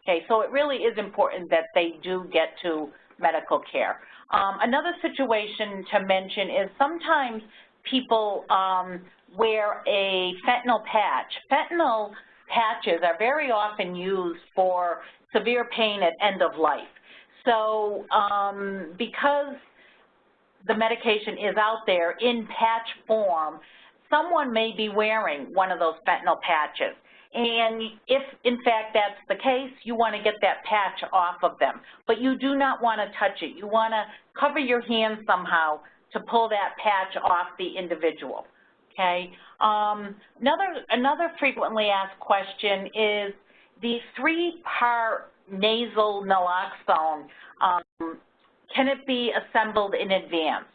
Okay, so it really is important that they do get to medical care. Um, another situation to mention is sometimes people um, wear a fentanyl patch. Fentanyl patches are very often used for severe pain at end of life. So um, because the medication is out there in patch form, someone may be wearing one of those fentanyl patches. And if, in fact, that's the case, you want to get that patch off of them. But you do not want to touch it. You want to cover your hands somehow to pull that patch off the individual, okay? Um, another, another frequently asked question is the three-part nasal naloxone, um, can it be assembled in advance?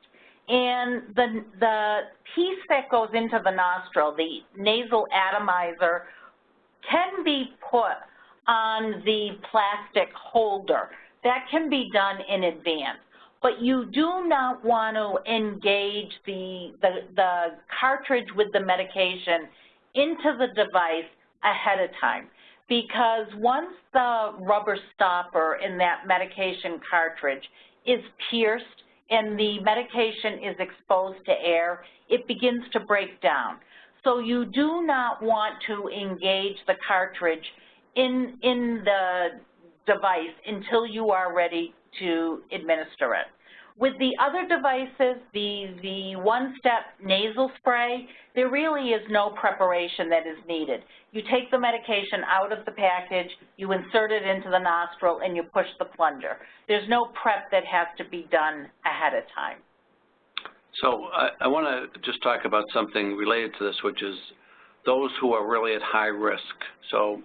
And the, the piece that goes into the nostril, the nasal atomizer, can be put on the plastic holder. That can be done in advance. But you do not want to engage the, the, the cartridge with the medication into the device ahead of time because once the rubber stopper in that medication cartridge is pierced and the medication is exposed to air, it begins to break down. So you do not want to engage the cartridge in, in the device until you are ready to administer it. With the other devices, the, the one-step nasal spray, there really is no preparation that is needed. You take the medication out of the package, you insert it into the nostril, and you push the plunger. There's no prep that has to be done ahead of time. So I, I want to just talk about something related to this, which is those who are really at high risk. So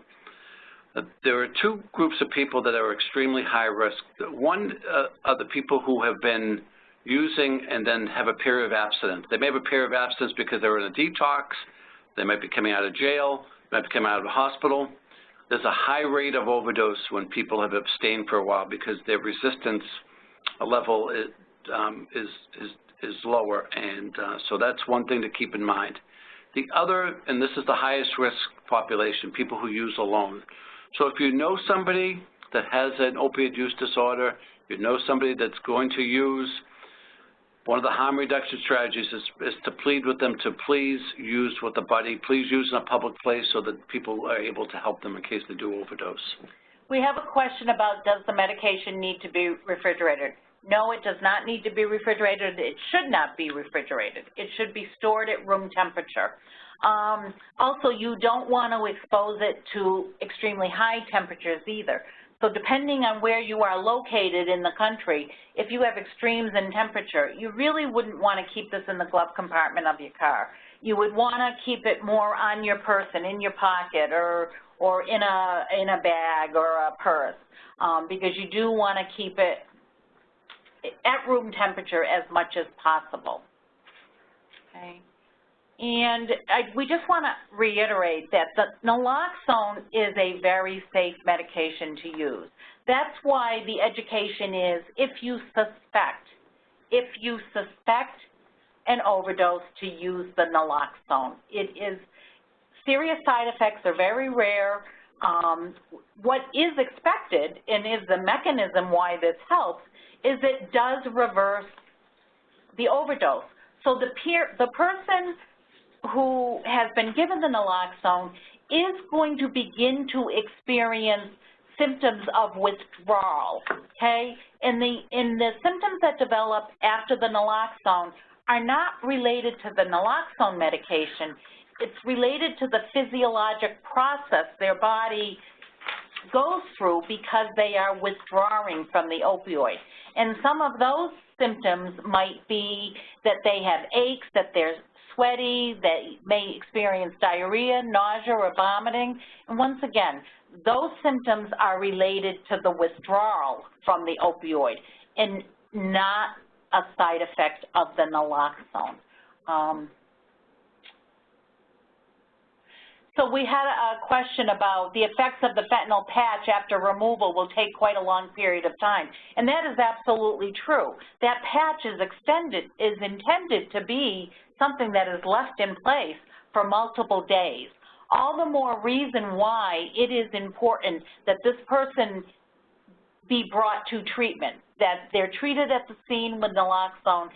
there are two groups of people that are extremely high risk. One uh, are the people who have been using and then have a period of abstinence. They may have a period of abstinence because they're in a detox, they might be coming out of jail, might be coming out of the hospital. There's a high rate of overdose when people have abstained for a while because their resistance level is, um, is, is, is lower, and uh, so that's one thing to keep in mind. The other, and this is the highest risk population, people who use alone. So if you know somebody that has an opioid use disorder, you know somebody that's going to use, one of the harm reduction strategies is, is to plead with them to please use with a buddy, please use in a public place so that people are able to help them in case they do overdose. We have a question about does the medication need to be refrigerated? No, it does not need to be refrigerated. It should not be refrigerated. It should be stored at room temperature. Um, also, you don't want to expose it to extremely high temperatures either. So depending on where you are located in the country, if you have extremes in temperature, you really wouldn't want to keep this in the glove compartment of your car. You would want to keep it more on your person, in your pocket, or or in a in a bag or a purse, um, because you do want to keep it at room temperature as much as possible. Okay. And I, we just want to reiterate that the naloxone is a very safe medication to use. That's why the education is if you suspect, if you suspect an overdose to use the naloxone. It is, serious side effects are very rare. Um, what is expected and is the mechanism why this helps is it does reverse the overdose. So the, peer, the person who has been given the naloxone is going to begin to experience symptoms of withdrawal, okay? And the, and the symptoms that develop after the naloxone are not related to the naloxone medication. It's related to the physiologic process their body goes through because they are withdrawing from the opioid. And some of those symptoms might be that they have aches, that they're sweaty, may experience diarrhea, nausea, or vomiting. And once again, those symptoms are related to the withdrawal from the opioid and not a side effect of the naloxone. Um, so we had a question about the effects of the fentanyl patch after removal will take quite a long period of time. And that is absolutely true. That patch is extended, is intended to be something that is left in place for multiple days. All the more reason why it is important that this person be brought to treatment, that they're treated at the scene with naloxone,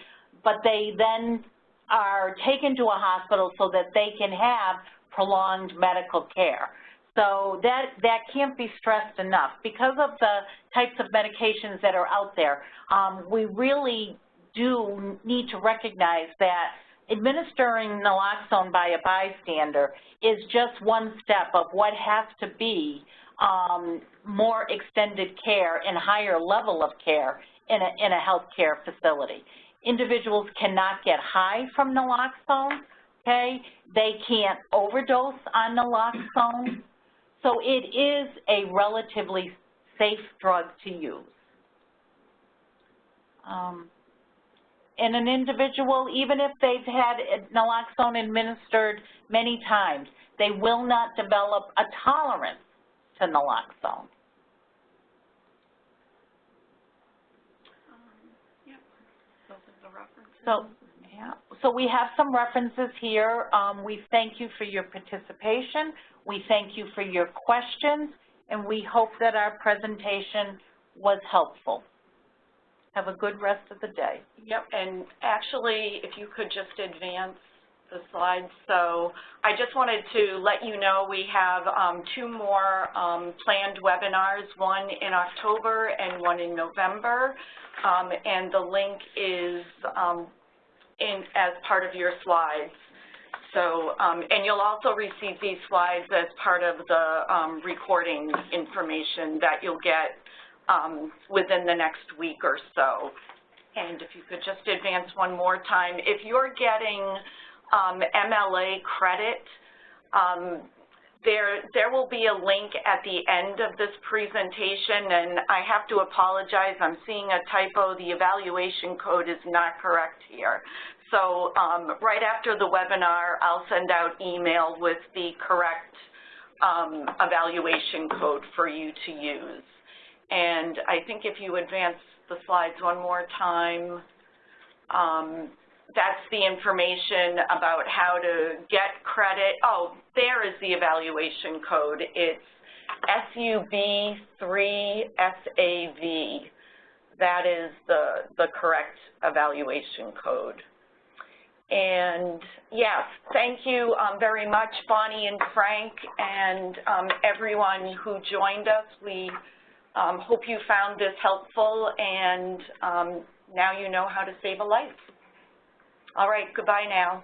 but they then are taken to a hospital so that they can have prolonged medical care. So that, that can't be stressed enough. Because of the types of medications that are out there, um, we really do need to recognize that administering naloxone by a bystander is just one step of what has to be um, more extended care and higher level of care in a, in a healthcare facility. Individuals cannot get high from naloxone, okay? They can't overdose on naloxone. So it is a relatively safe drug to use. Um, in an individual, even if they've had naloxone administered many times, they will not develop a tolerance to naloxone. So, yeah, so we have some references here. Um, we thank you for your participation. We thank you for your questions, and we hope that our presentation was helpful. Have a good rest of the day. Yep, and actually, if you could just advance the slides. So I just wanted to let you know we have um, two more um, planned webinars, one in October and one in November. Um, and the link is um, in as part of your slides. So, um, and you'll also receive these slides as part of the um, recording information that you'll get within the next week or so. And if you could just advance one more time. If you're getting um, MLA credit, um, there, there will be a link at the end of this presentation, and I have to apologize. I'm seeing a typo. The evaluation code is not correct here. So um, right after the webinar, I'll send out email with the correct um, evaluation code for you to use. And I think if you advance the slides one more time, um, that's the information about how to get credit. Oh, there is the evaluation code. It's SUB3SAV. That is the, the correct evaluation code. And yes, thank you um, very much, Bonnie and Frank, and um, everyone who joined us. We um, hope you found this helpful, and um, now you know how to save a life. All right, goodbye now.